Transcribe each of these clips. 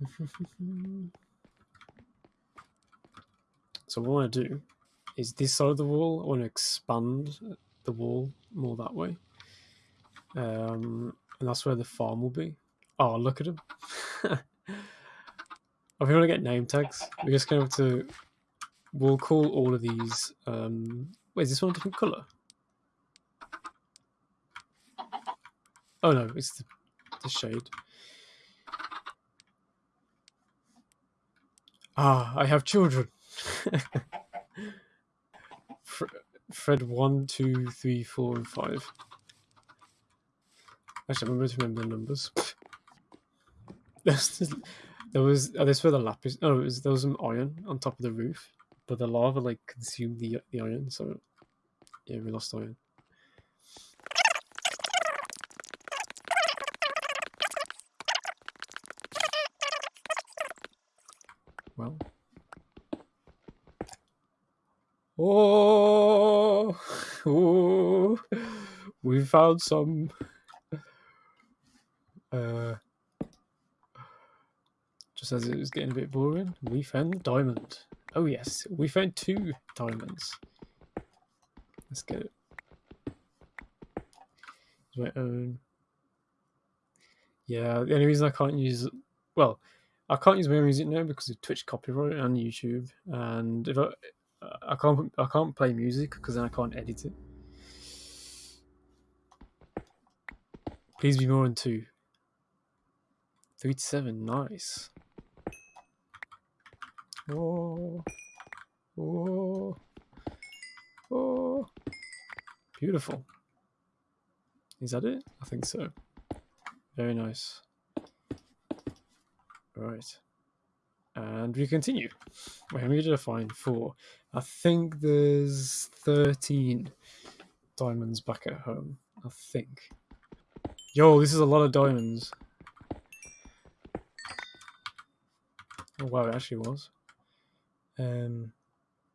so what I want to do is this side of the wall. I want to expand the wall more that way. Um, and that's where the farm will be. Oh, look at him. if we want to get name tags, we're just going to have to... We'll call all of these... Um, wait, is this one a different colour? Oh no, it's the, the shade. Ah, I have children. Fred one, two, three, four, and five. Actually, I remember to remember the numbers. there was oh, this where the lapis. Oh, was, there was some iron on top of the roof, but the lava like consumed the the iron, so yeah, we lost iron. Well. Oh, oh, we found some. Uh, just as it was getting a bit boring, we found diamond. Oh yes, we found two diamonds. Let's get it. My own. Yeah, the only reason I can't use, well, I can't use my music now because of Twitch copyright and YouTube, and if I I can't I can't play music because then I can't edit it. Please be more than two. Three to seven, nice. Oh, oh, oh, beautiful. Is that it? I think so. Very nice. Right. And we continue. Wait, how many did I find? Four. I think there's 13 diamonds back at home. I think. Yo, this is a lot of diamonds. Oh wow, it actually was. Um,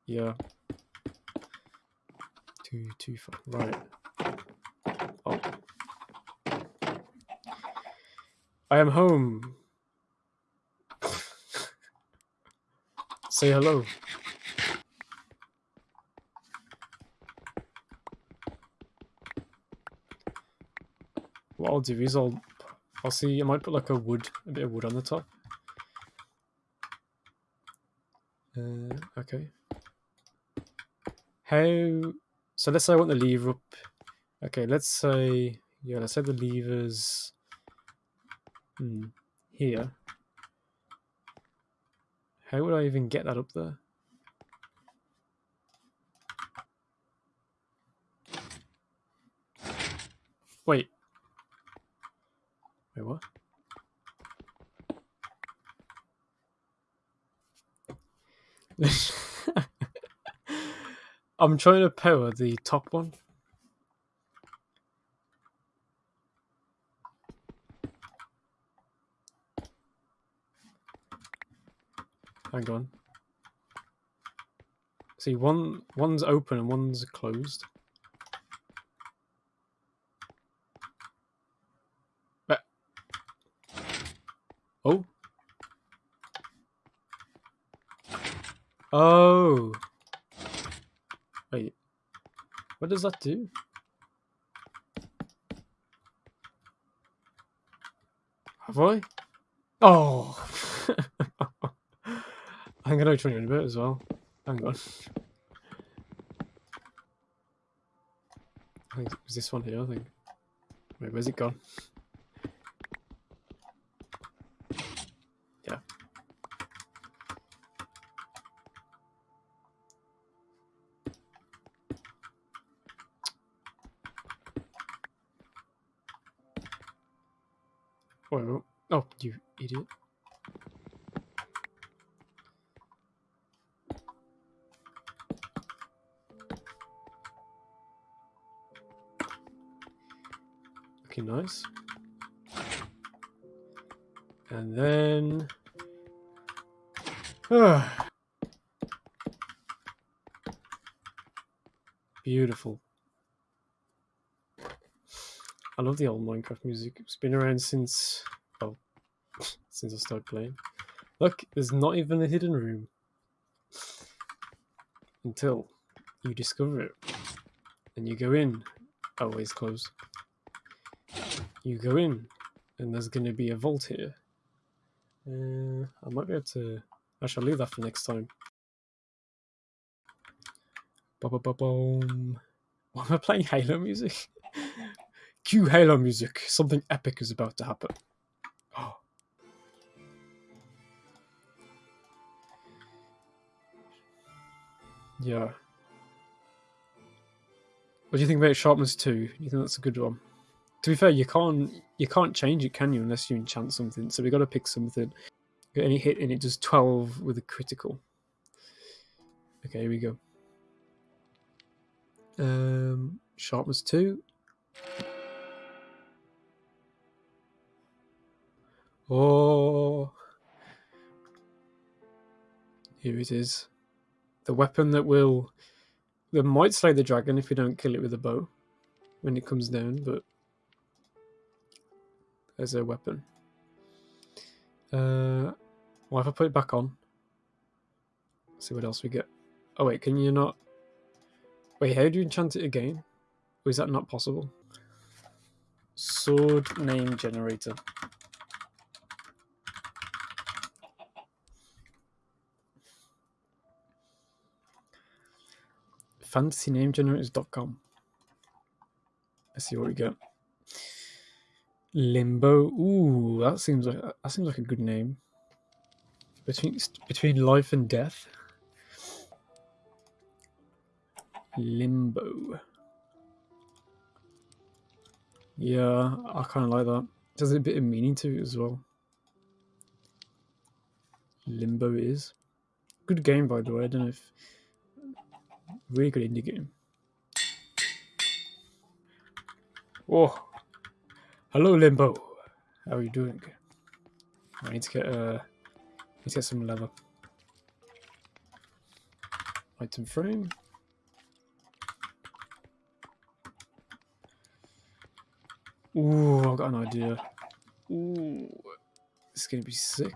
yeah. Two, two, five. Right. Oh. I am home. Say hello. What I'll do is I'll I'll see I might put like a wood a bit of wood on the top. Uh, okay. How so let's say I want the lever up. Okay, let's say yeah, let's say the levers hmm, here. How would I even get that up there? Wait. Wait, what? I'm trying to power the top one. Hang on. See, one one's open and one's closed. But oh. Oh. Wait. What does that do? Have I? Oh. I'm gonna try in a bit as well. Hang on. I think it was this one here, I think. Wait, where's it gone? Yeah. Oh, oh, you idiot. Looking nice. And then... Beautiful. I love the old Minecraft music. It's been around since, well, since I started playing. Look, there's not even a hidden room. Until you discover it. And you go in. Oh, Always closed. You go in, and there's going to be a vault here. Uh, I might be able to. I shall leave that for next time. Ba-ba-ba-boom. Why am I playing Halo music? Cue Halo music. Something epic is about to happen. Oh. Yeah. What do you think about Sharpness 2? You think that's a good one? To be fair, you can't you can't change it, can you, unless you enchant something. So we got to pick something. Get any hit and it does 12 with a critical. Okay, here we go. Um, sharpness 2. Oh. Here it is. The weapon that will... That might slay the dragon if we don't kill it with a bow when it comes down, but there's a weapon. Uh, well, if I put it back on, see what else we get. Oh wait, can you not? Wait, how do you enchant it again? Or is that not possible? Sword name generator. FantasyNameGenerators.com. Let's see what we get. Limbo. Ooh, that seems like that seems like a good name. Between between life and death. Limbo. Yeah, I kind of like that. There's a bit of meaning to it as well. Limbo is good game, by the way. I don't know if really good indie game. Oh, hello, Limbo. How are you doing? I need to get uh, need to get some leather. Item frame. Ooh, I've got an idea. Ooh, it's gonna be sick.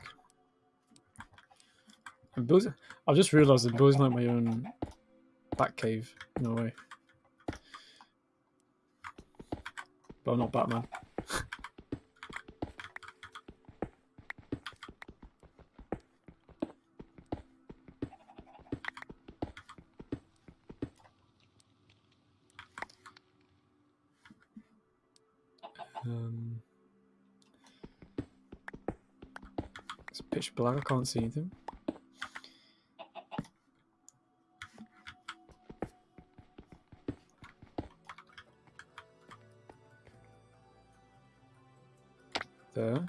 I'm building. I've just realised I'm building like my own bat cave a way. But I'm not Batman. um, it's pitch black. I can't see anything. There.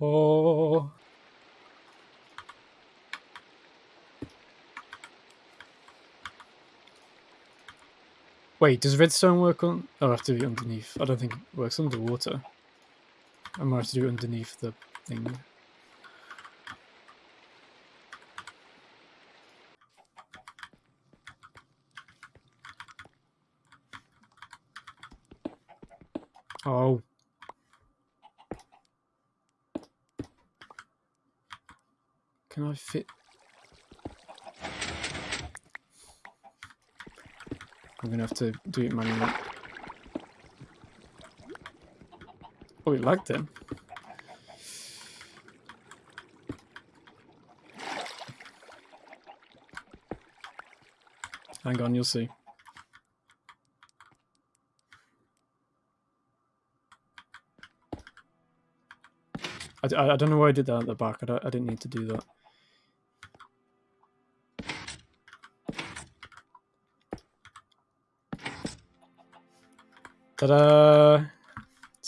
Oh. Wait, does redstone work on... Oh, I have to be underneath. I don't think it works underwater. I might have to do it underneath the thing. Oh. Can I fit... I'm gonna have to do it manually. It lagged then. Hang on, you'll see. I, I, I don't know why I did that at the back. I, I didn't need to do that. Ta-da!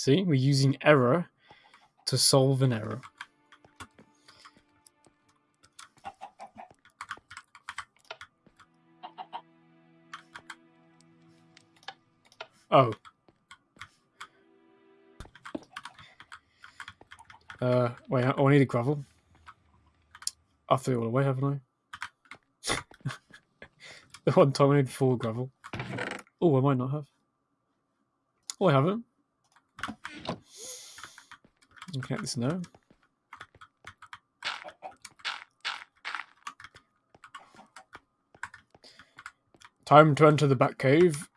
See, we're using error to solve an error. Oh. Uh, wait, I, I need a gravel. I threw it all away, haven't I? the one time I need four gravel. Oh, I might not have. Oh, I haven't. Looking at this now. Time to enter the back Batcave.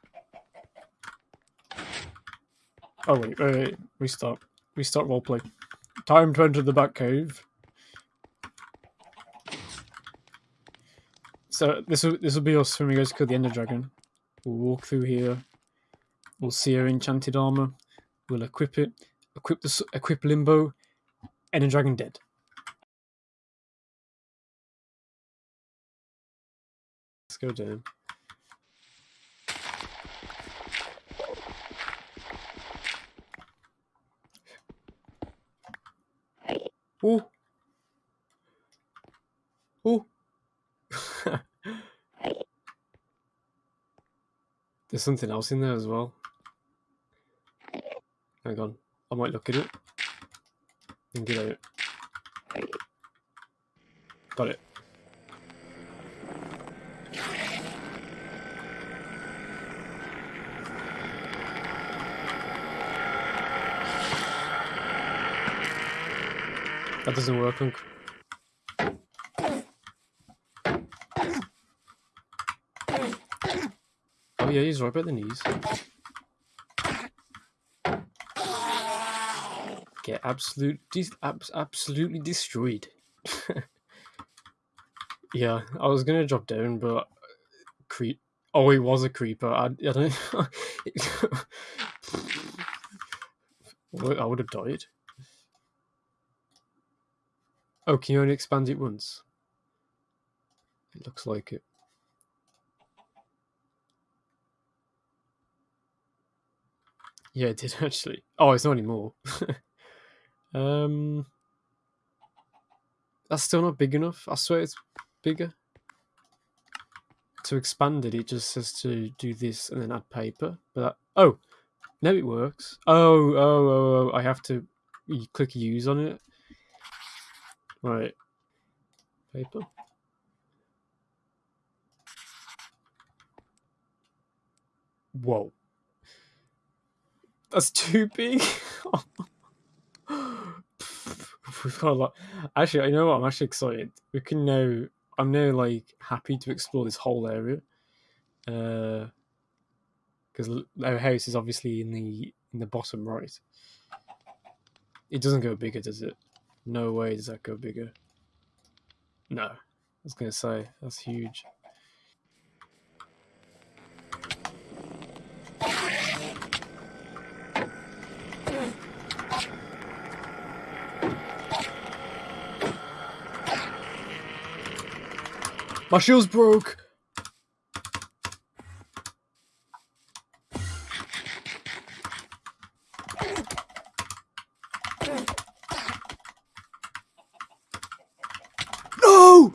Oh wait, wait, wait. Restart. Restart roleplay. Time to enter the back Batcave. So this will this will be us when we go to kill the Ender Dragon. We'll walk through here. We'll see our enchanted armor. We'll equip it. Equip the equip Limbo. Ender Dragon dead. Let's go down. Oh. Oh. There's something else in there as well. Hang on. I might look at it. And get out. Got it. That doesn't work. Oh yeah, he's right by the knees. Get absolute, abs- absolutely destroyed. yeah, I was gonna drop down, but uh, creep. Oh, he was a creeper. I, I don't. I would have died. Oh, can you only expand it once? It looks like it. Yeah, it did actually. Oh, it's not anymore. Um, that's still not big enough. I swear it's bigger. To expand it, it just says to do this and then add paper. But that, oh, no, it works. Oh, oh, oh, oh! I have to click use on it. Right, paper. Whoa, that's too big. We've got a lot. Actually, you know what? I'm actually excited. We can now. I'm now like happy to explore this whole area. Uh, because our house is obviously in the in the bottom right. It doesn't go bigger, does it? No way does that go bigger. No, I was gonna say that's huge. My shield's broke. No!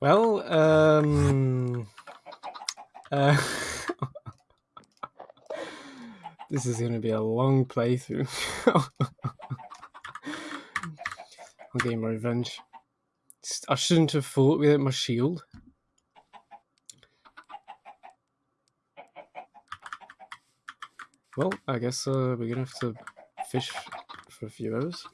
Well, um, uh, this is going to be a long playthrough. I'm getting my revenge. I shouldn't have fought without my shield. Well, I guess uh, we're gonna have to fish for a few hours.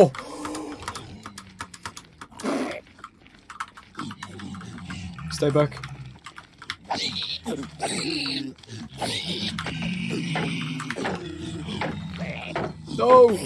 Oh. Stay back. No!